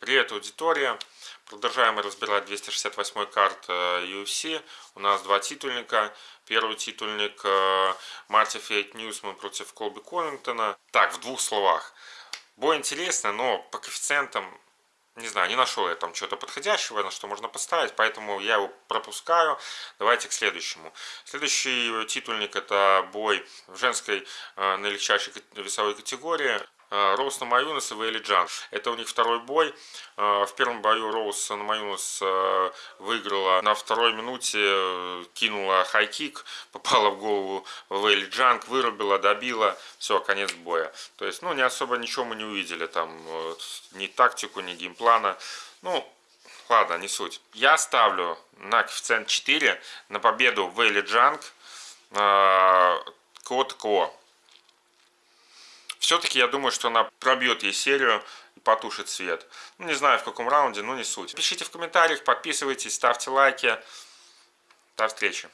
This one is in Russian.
Привет, аудитория! Продолжаем разбирать 268 карт UFC. Э, У нас два титульника. Первый титульник Марти Фейк Ньюсман против Колби Ковингтона. Так, в двух словах. Бой интересный, но по коэффициентам, не знаю, не нашел я там что-то подходящего, на что можно поставить, поэтому я его пропускаю. Давайте к следующему. Следующий титульник это бой в женской э, наилегчайшей весовой категории. Э, Роуз Намаюнас и Вейли Джанг. Это у них второй бой. Э, в первом бою Роуз Намаюнас э, выиграла. На второй минуте кинула хайкик, попала в голову Вейли Джанг, вырубила, добила. Все, конец боя. То есть, ну, не особо ничего мы не увидели. Там ни тактику, ни геймплана. Ну, ладно, не суть. Я ставлю на коэффициент 4 на победу Вейли Джанг. Кот-Ко. Все-таки я думаю, что она пробьет ей серию и потушит свет. Ну, не знаю в каком раунде, но не суть. Пишите в комментариях, подписывайтесь, ставьте лайки. До встречи.